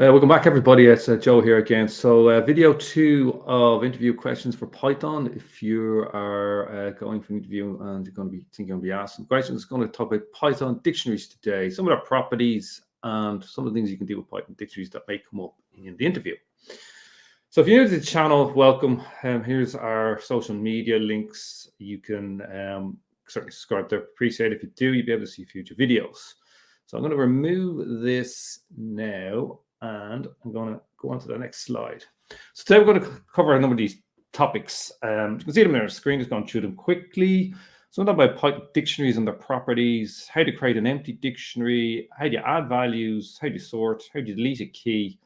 Uh, welcome back, everybody. It's uh, Joe here again. So, uh, video two of interview questions for Python. If you are uh, going for an interview and you're going to be thinking to be asked some questions, it's going to talk about Python dictionaries today, some of their properties, and some of the things you can do with Python dictionaries that may come up in the interview. So, if you're new to the channel, welcome. Um, here's our social media links. You can um, certainly subscribe there. Appreciate it. If you do, you'll be able to see future videos. So I'm going to remove this now and I'm going to go on to the next slide. So today we're going to cover a number of these topics. Um, you can see them on our screen, just going through them quickly. So about Python dictionaries and their properties, how to create an empty dictionary, how do you add values, how do you sort, how do you delete a key,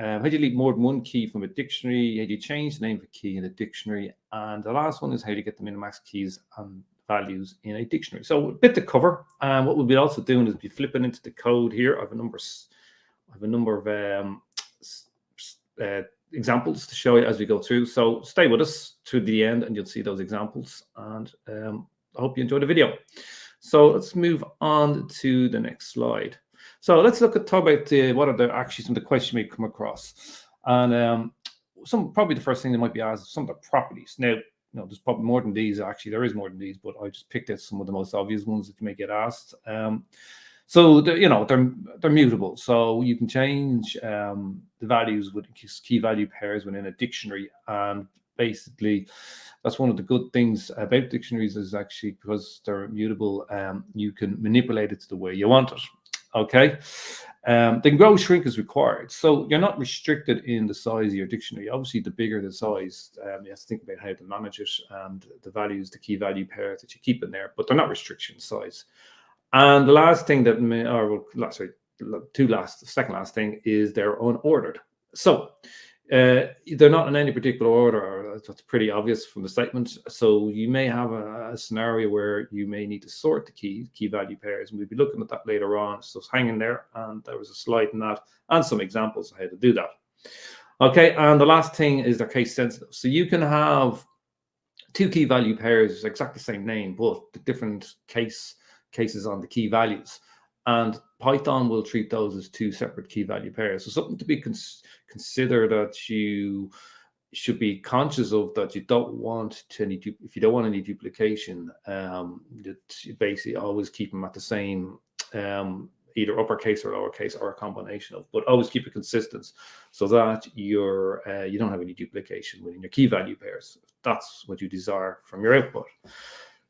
um, how do you delete more than one key from a dictionary, how do you change the name of a key in a dictionary, and the last one is how to get the min-max keys and values in a dictionary. So a bit to cover. And um, what we'll be also doing is be flipping into the code here. I have a number I have a number of um, uh, examples to show you as we go through. So stay with us to the end and you'll see those examples. And um, I hope you enjoy the video. So let's move on to the next slide. So let's look at talk about the, what are the actually some of the questions we come across. And um, some probably the first thing that might be asked some of the properties. Now, you know, there's probably more than these. Actually, there is more than these, but I just picked out some of the most obvious ones that you may get asked. Um, so you know they're they're mutable, so you can change um, the values with key value pairs within a dictionary, and basically that's one of the good things about dictionaries is actually because they're mutable, um, you can manipulate it to the way you want it. Okay, um, then grow shrink is required, so you're not restricted in the size of your dictionary. Obviously, the bigger the size, um, you have to think about how to manage it and the values, the key value pairs that you keep in there, but they're not restriction size. And the last thing that may, or sorry, two last, second last thing is they're unordered. So uh, they're not in any particular order. That's pretty obvious from the statement. So you may have a, a, scenario where you may need to sort the key key value pairs, and we'll be looking at that later on. So it's hanging there, and there was a slide in that, and some examples of how to do that. Okay, and the last thing is they're case sensitive. So you can have two key value pairs, exactly the same name, but the different case cases on the key values. And Python will treat those as two separate key value pairs. So something to be cons consider that you should be conscious of that you don't want to any if you don't want any duplication um that you basically always keep them at the same um either uppercase or lowercase or a combination of but always keep it consistent so that you're uh, you don't have any duplication within your key value pairs that's what you desire from your output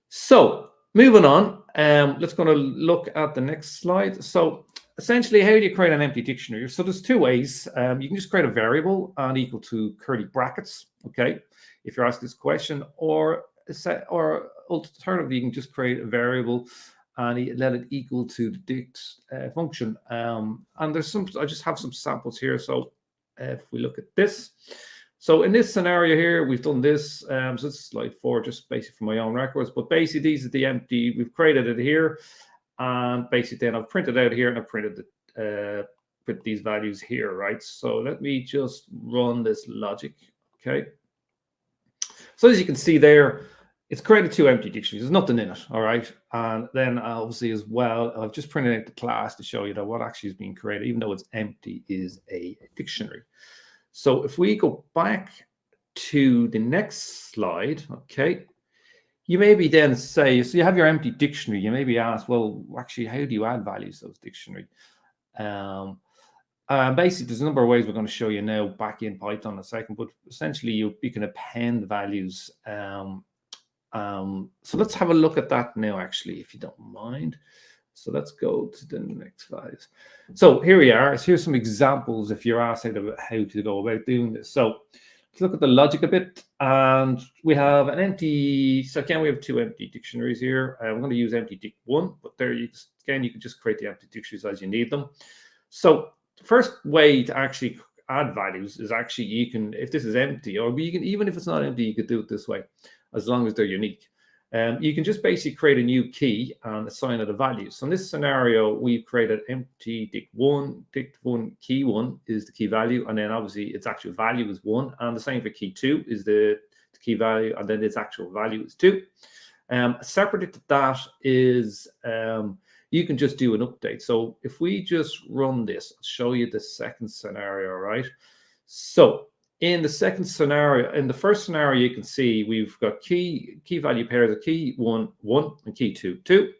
so Moving on, um, let's go to look at the next slide. So essentially, how do you create an empty dictionary? So there's two ways. Um, you can just create a variable and equal to curly brackets, okay, if you're asked this question, or set, or alternatively, you can just create a variable and let it equal to the dict uh, function. Um, and there's some, I just have some samples here. So if we look at this, so in this scenario here, we've done this. Um, so it's slide four, just basically for my own records. But basically, these are the empty. We've created it here, and basically then I've printed out here and I've printed the, uh, put these values here, right? So let me just run this logic, okay? So as you can see there, it's created two empty dictionaries. There's nothing in it, all right? And then obviously as well, I've just printed out the class to show you that what actually is being created, even though it's empty, is a dictionary. So if we go back to the next slide, okay, you maybe then say, so you have your empty dictionary, you maybe ask, well, actually, how do you add values to those dictionary? Um, uh, basically, there's a number of ways we're going to show you now back in Python in a second, but essentially you, you can append values. Um, um, so let's have a look at that now, actually, if you don't mind. So let's go to the next slide. So here we are. So here's some examples if you're asked about how to go about doing this. So let's look at the logic a bit. And we have an empty, so again, we have two empty dictionaries here. Uh, I'm going to use empty dict one, but there you again, you can just create the empty dictionaries as you need them. So the first way to actually add values is actually you can, if this is empty, or you can, even if it's not empty, you could do it this way, as long as they're unique. Um, you can just basically create a new key and assign it a value. So in this scenario, we've created empty dict1, dict1 key one is the key value, and then obviously its actual value is one, and the same for key two is the, the key value, and then its actual value is two. Um, separate to that is um, you can just do an update. So if we just run this, show you the second scenario, right? So in the second scenario, in the first scenario, you can see we've got key key value pairs of key one, one, and key two, two.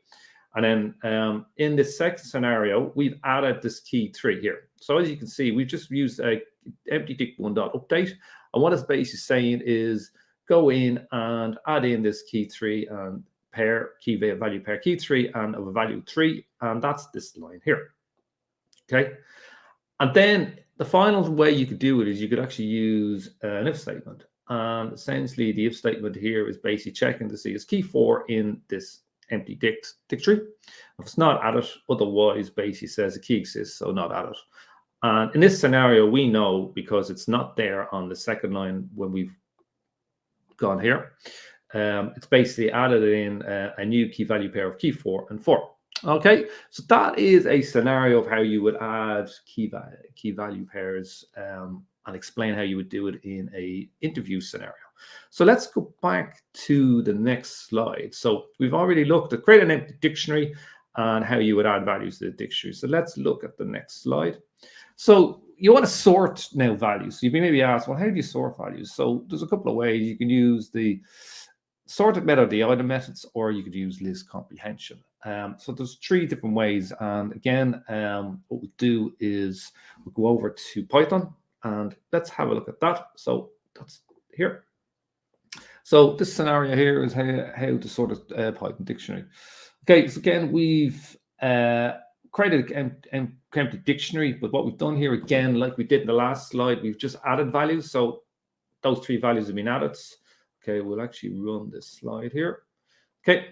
And then um, in the second scenario, we've added this key three here. So as you can see, we've just used a empty dict one dot update. And what it's basically saying is go in and add in this key three and pair key value pair key three and of a value three. And that's this line here. Okay. And then the final way you could do it is you could actually use an if statement. And essentially the if statement here is basically checking to see is key four in this empty dict dictionary. If it's not added, otherwise basically says a key exists, so not added. And in this scenario, we know because it's not there on the second line when we've gone here. Um, it's basically added in a, a new key value pair of key four and four. Okay, so that is a scenario of how you would add key, va key value pairs um, and explain how you would do it in a interview scenario. So let's go back to the next slide. So we've already looked at create an empty dictionary and how you would add values to the dictionary. So let's look at the next slide. So you want to sort now values. So you may be asked, well, how do you sort values? So there's a couple of ways. You can use the sorted method, the item methods, or you could use list comprehension. Um, so there's three different ways. And again, um, what we'll do is we'll go over to Python and let's have a look at that. So that's here. So this scenario here is how, how to sort of uh, Python dictionary. Okay, so again, we've uh, created an empty dictionary, but what we've done here again, like we did in the last slide, we've just added values. So those three values have been added. Okay, we'll actually run this slide here. Okay,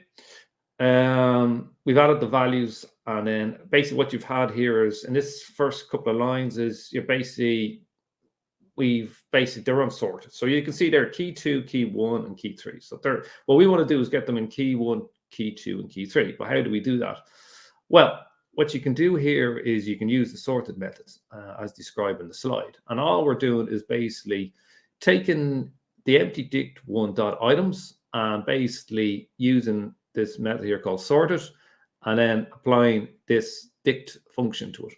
um, we've added the values and then basically what you've had here is in this first couple of lines is you're basically we've basically they're unsorted. So you can see they're key two, key one, and key three. So they're what we want to do is get them in key one, key two, and key three. But how do we do that? Well, what you can do here is you can use the sorted methods uh, as described in the slide. And all we're doing is basically taking the empty dict one dot items and basically using this method here called sorted and then applying this dict function to it.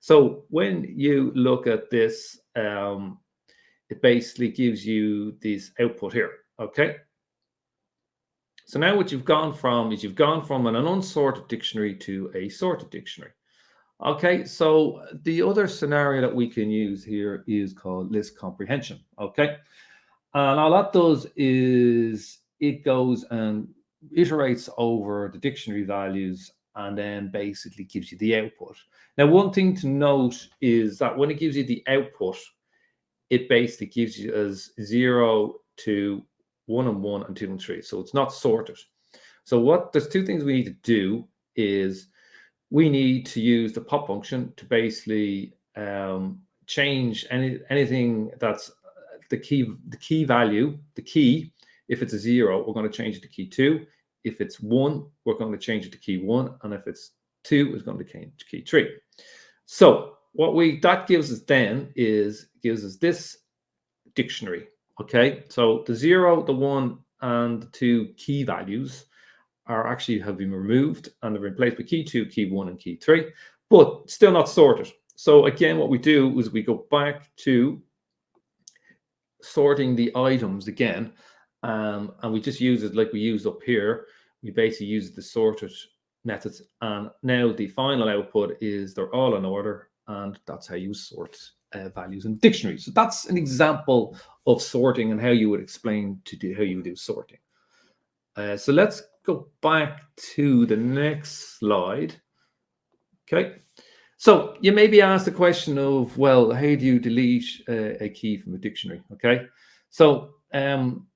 So when you look at this, um, it basically gives you this output here, okay? So now what you've gone from is you've gone from an unsorted dictionary to a sorted dictionary. Okay, so the other scenario that we can use here is called list comprehension, okay? And all that does is it goes and iterates over the dictionary values and then basically gives you the output. Now, one thing to note is that when it gives you the output, it basically gives you as zero to one and one and two and three. So it's not sorted. So what there's two things we need to do is we need to use the pop function to basically um, change any anything that's the key the key value the key if it's a zero we're going to change it to key two if it's one, we're going to change it to key one. And if it's two, it's going to change to key three. So what we that gives us then is gives us this dictionary. Okay, so the zero, the one, and the two key values are actually have been removed and they're replaced with key two, key one, and key three, but still not sorted. So again, what we do is we go back to sorting the items again um, and we just use it like we used up here. We basically use the sorted methods. And now the final output is they're all in order. And that's how you sort uh, values in dictionaries. So that's an example of sorting and how you would explain to do how you do sorting. Uh, so let's go back to the next slide. Okay. So you may be asked the question of, well, how do you delete uh, a key from a dictionary? Okay. So um,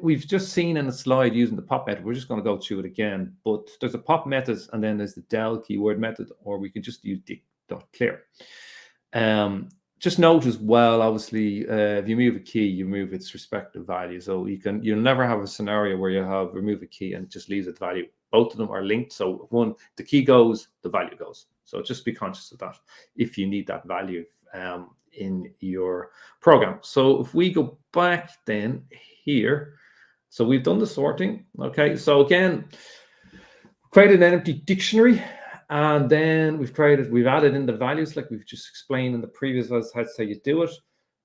we've just seen in the slide using the pop method. We're just going to go through it again, but there's a pop method and then there's the del keyword method, or we can just use dict.clear. Um, just note as well, obviously, uh, if you move a key, you move its respective value. So you can, you'll never have a scenario where you have remove a key and just leaves its value. Both of them are linked. So one, the key goes, the value goes. So just be conscious of that if you need that value um, in your program. So if we go back then here. So we've done the sorting. Okay, so again, created an empty dictionary And then we've created, we've added in the values like we've just explained in the previous slides how you do it.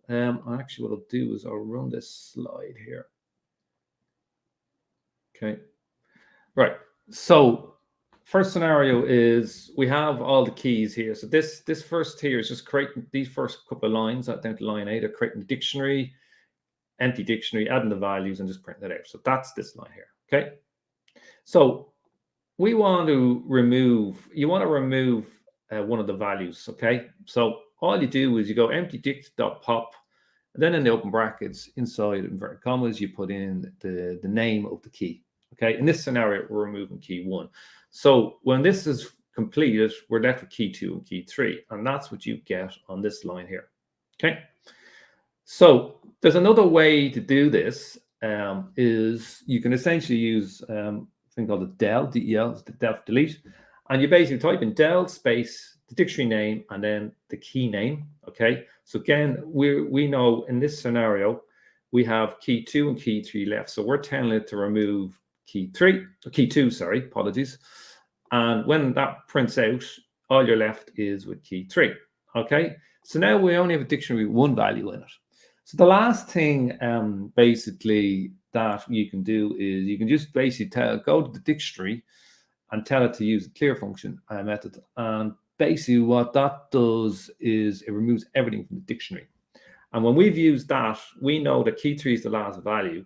Um, actually what I'll do is I'll run this slide here. Okay, right. So first scenario is we have all the keys here. So this this first here is just creating these first couple of lines down to line eight are creating the dictionary, empty dictionary, adding the values and just printing it out. So that's this line here. Okay. So we want to remove, you want to remove uh, one of the values. Okay. So all you do is you go empty dict.pop and then in the open brackets inside inverted commas, you put in the, the name of the key. Okay. In this scenario, we're removing key one. So when this is completed, we're left with key two and key three. And that's what you get on this line here. Okay. So there's another way to do this um, is you can essentially use um, a thing called a del, del, the def delete. And you basically type in del space, the dictionary name, and then the key name. Okay. So again, we we know in this scenario, we have key two and key three left. So we're telling it to remove key three, key two, sorry, apologies. And when that prints out, all you're left is with key three. Okay. So now we only have a dictionary with one value in it. So the last thing um, basically that you can do is you can just basically tell, go to the dictionary and tell it to use the clear function uh, method. And basically what that does is it removes everything from the dictionary. And when we've used that, we know that key three is the last value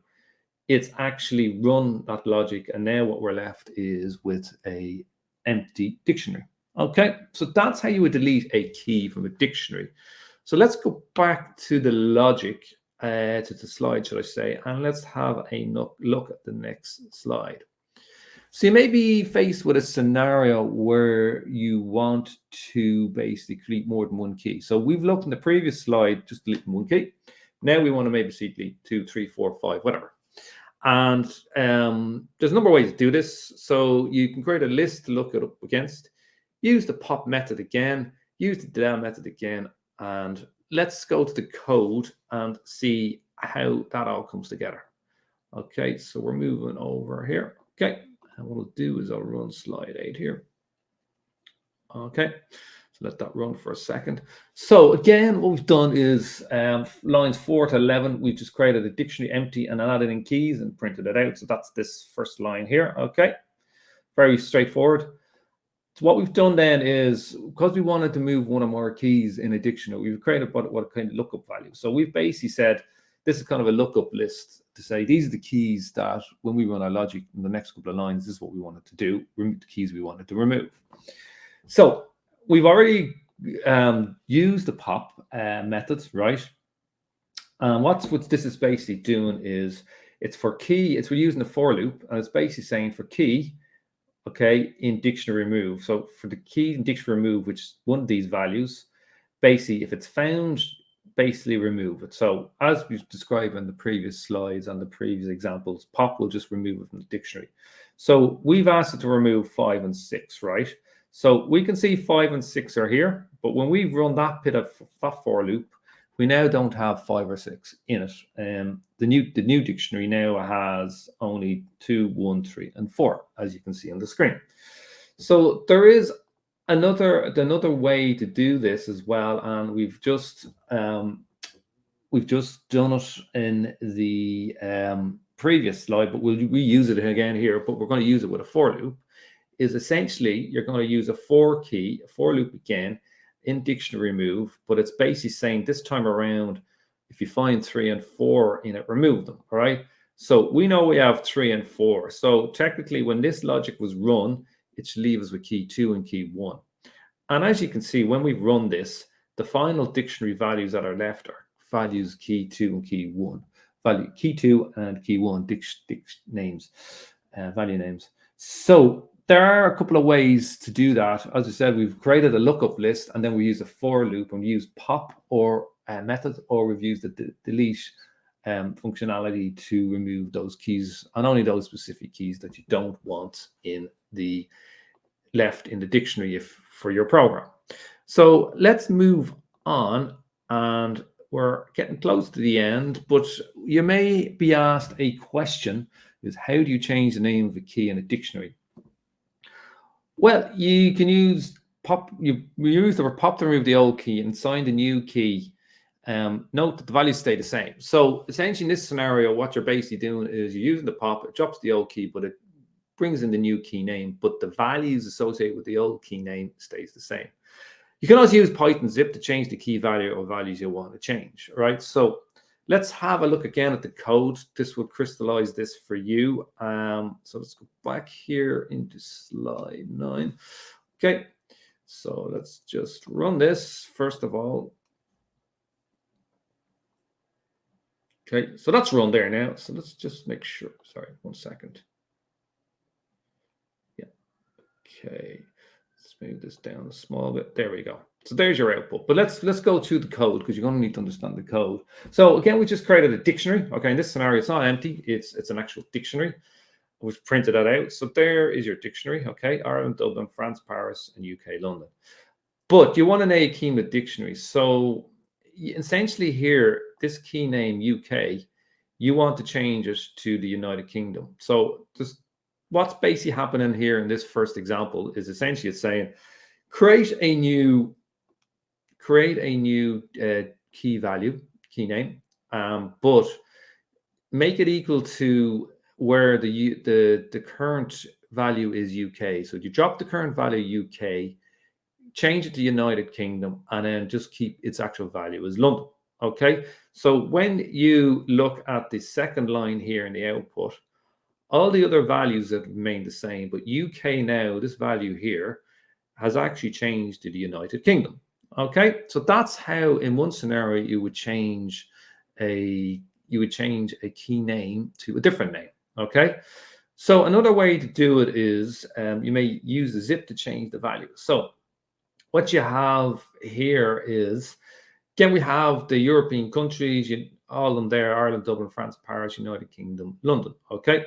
it's actually run that logic. And now what we're left is with a empty dictionary. Okay, so that's how you would delete a key from a dictionary. So let's go back to the logic, uh, to the slide, should I say, and let's have a look at the next slide. So you may be faced with a scenario where you want to basically delete more than one key. So we've looked in the previous slide, just deleting one key. Now we want to maybe see delete two, three, four, five, whatever. And um, there's a number of ways to do this. So you can create a list to look it up against, use the pop method again, use the del method again, and let's go to the code and see how that all comes together. Okay, so we're moving over here. Okay, and what I'll do is I'll run slide eight here. Okay, so let that run for a second. So again, what we've done is um, lines 4 to 11, we've just created a dictionary empty and added in keys and printed it out. So that's this first line here. Okay, very straightforward. So what we've done then is, because we wanted to move one or more keys in a dictionary, we've created what, what kind of lookup value. So we've basically said, this is kind of a lookup list to say, these are the keys that when we run our logic in the next couple of lines, this is what we wanted to do, remove the keys we wanted to remove. So we've already um, used the pop uh, method, right? And what's what this is basically doing is it's for key, it's we're using the for loop, and it's basically saying for key, okay, in dictionary remove. So for the key in dictionary remove, which is one of these values, basically if it's found, basically remove it. So as we've described in the previous slides and the previous examples, pop will just remove it from the dictionary. So we've asked it to remove five and six, right? So we can see five and six are here, but when we run that bit of that for loop, we now don't have five or six in it. Um, the new the new dictionary now has only two, one, three, and four, as you can see on the screen. So there is another another way to do this as well, and we've just um, we've just done it in the um, previous slide, but we'll reuse it again here. But we're going to use it with a for loop is essentially you're going to use a for key, a for loop again in dictionary move, but it's basically saying this time around, if you find three and four in it, remove them. All right. So we know we have three and four. So technically, when this logic was run, it should leave us with key two and key one. And as you can see, when we run this, the final dictionary values that are left are values key two and key one. Value key two and key one dic, dic names, uh, value names. So there are a couple of ways to do that. As I said, we've created a lookup list and then we use a for loop and we use pop or a method, or we've used the delete um, functionality to remove those keys and only those specific keys that you don't want in the left in the dictionary if for your program. So let's move on and we're getting close to the end, but you may be asked a question is how do you change the name of a key in a dictionary? Well, you can use pop, you use the pop to remove the old key and sign the new key. Um, note that the values stay the same. So essentially in this scenario, what you're basically doing is you're using the pop, it drops the old key, but it brings in the new key name, but the values associated with the old key name stays the same. You can also use Python zip to change the key value or values you want to change, right? So let's have a look again at the code. This will crystallize this for you. Um, so let's go back here into slide nine. Okay, so let's just run this first of all. Okay, so that's run there now. So let's just make sure. Sorry, one second. Yeah. Okay. Let's move this down a small bit. There we go. So there's your output. But let's let's go to the code because you're going to need to understand the code. So again, we just created a dictionary. Okay, in this scenario, it's not empty. It's it's an actual dictionary. We've printed that out. So there is your dictionary. Okay, Ireland, Dublin, France, Paris, and UK, London. But you want an AECIMA dictionary. So essentially here, this key name UK, you want to change it to the United Kingdom. So just what's basically happening here in this first example is essentially it's saying create a new create a new uh, key value, key name, um, but make it equal to where the the the current value is UK. So you drop the current value UK, change it to United Kingdom, and then just keep its actual value as London. Okay. So when you look at the second line here in the output, all the other values have remained the same, but UK now, this value here, has actually changed to the United Kingdom. Okay, so that's how in one scenario you would change a you would change a key name to a different name. Okay, so another way to do it is um, you may use the zip to change the value. So what you have here is again we have the European countries, you, all of them there: Ireland, Dublin, France, Paris, United Kingdom, London. Okay,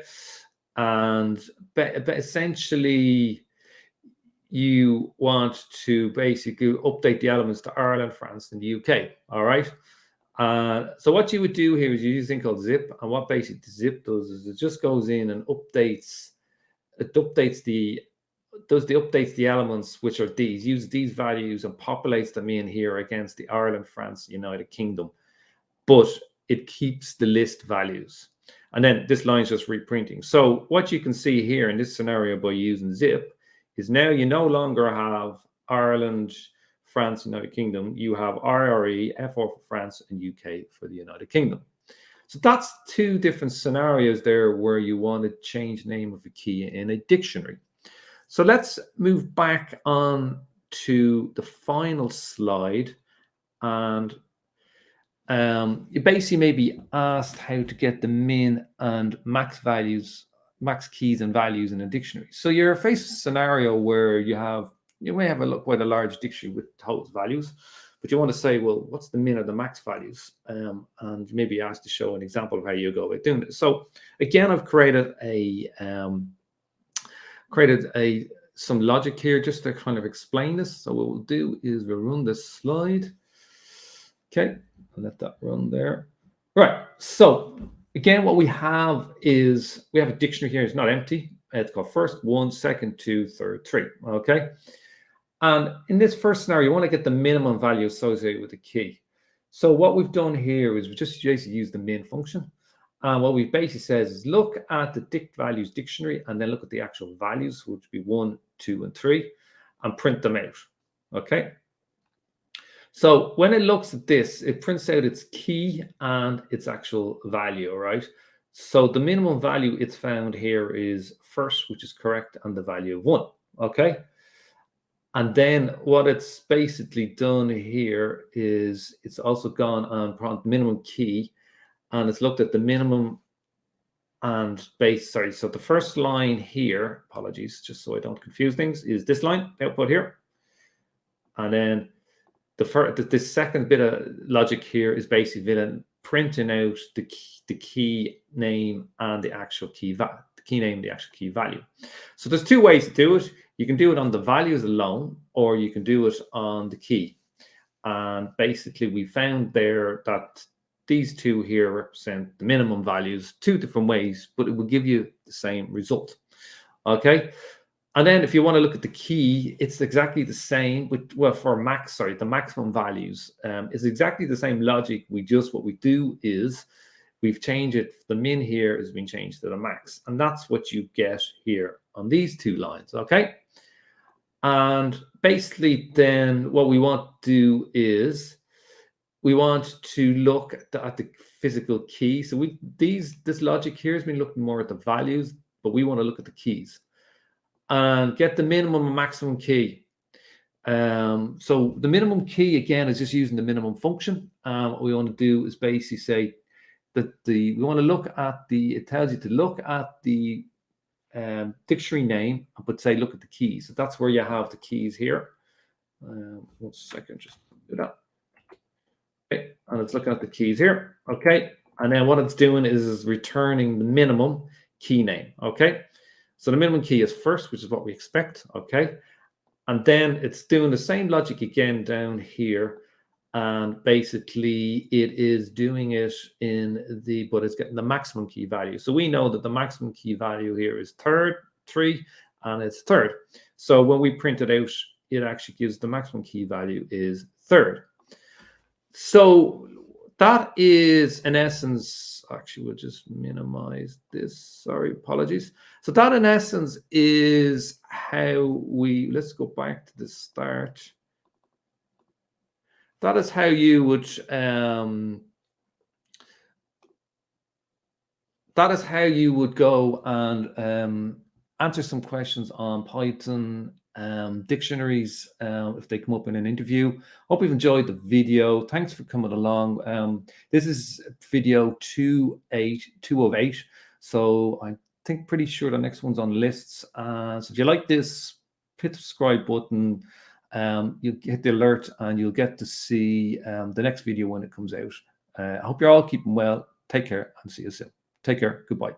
and but, but essentially you want to basically update the elements to Ireland, France, and the UK. All right. Uh, so what you would do here is you use a thing called zip, and what basically zip does is it just goes in and updates. It updates the does the updates the elements which are these use these values and populates them in here against the Ireland, France, United Kingdom, but it keeps the list values. And then this line is just reprinting. So what you can see here in this scenario by using zip is now you no longer have Ireland, France, United Kingdom. You have IRE, F4 for France, and UK for the United Kingdom. So that's two different scenarios there where you want to change name of a key in a dictionary. So let's move back on to the final slide. And um, you basically may be asked how to get the min and max values max keys and values in a dictionary. So you're faced a scenario where you have you may have a look quite a large dictionary with total values, but you want to say, well, what's the min or the max values? Um, and maybe ask to show an example of how you go about doing this. So again, I've created a um, created a some logic here just to kind of explain this. So what we'll do is we'll run this slide. Okay, I'll let that run there. Right. So Again, what we have is we have a dictionary here. It's not empty. It's got first, one, second, two, third, three. Okay. And in this first scenario, you want to get the minimum value associated with the key. So what we've done here is we just basically use the min function. And what we basically says is look at the dict values dictionary and then look at the actual values, which would be one, two, and three, and print them out. Okay. So when it looks at this, it prints out its key and its actual value, right? So the minimum value it's found here is first, which is correct, and the value of one, okay? And then what it's basically done here is it's also gone on prompt minimum key and it's looked at the minimum and base, sorry, so the first line here, apologies, just so I don't confuse things, is this line, output here. And then the first, the, the, second bit of logic here is basically printing out the key, the key name and the actual key the key name, the actual key value. So there's two ways to do it. You can do it on the values alone, or you can do it on the key. And basically, we found there that these two here represent the minimum values, two different ways, but it will give you the same result. Okay. And then if you want to look at the key, it's exactly the same with, well, for max, sorry, the maximum values um, is exactly the same logic. We just, what we do is we've changed it. The min here has been changed to the max. And that's what you get here on these two lines, okay? And basically then what we want to do is we want to look at the, at the physical key. So we these this logic here has been looking more at the values, but we want to look at the keys and get the minimum and maximum key. Um, so the minimum key again is just using the minimum function. Um, what we want to do is basically say that the we want to look at the it tells you to look at the um, dictionary name but say look at the keys. So that's where you have the keys here. Um, one second, just do that. Okay, and it's looking at the keys here. Okay, and then what it's doing is, is returning the minimum key name. Okay, so the minimum key is first, which is what we expect, okay? And then it's doing the same logic again down here. And basically it is doing it in the, but it's getting the maximum key value. So we know that the maximum key value here is third, three, and it's third. So when we print it out, it actually gives the maximum key value is third. So that is in essence actually we'll just minimize this. Sorry apologies. So that in essence is how we let's go back to the start. That is how you would um that is how you would go and um answer some questions on python um, dictionaries uh, if they come up in an interview. Hope you've enjoyed the video. Thanks for coming along. Um, this is video two eight two of eight. So I think pretty sure the next one's on lists. Uh, so if you like this, hit the subscribe button. Um, you'll get the alert and you'll get to see um, the next video when it comes out. Uh, I hope you're all keeping well. Take care and see you soon. Take care. Goodbye.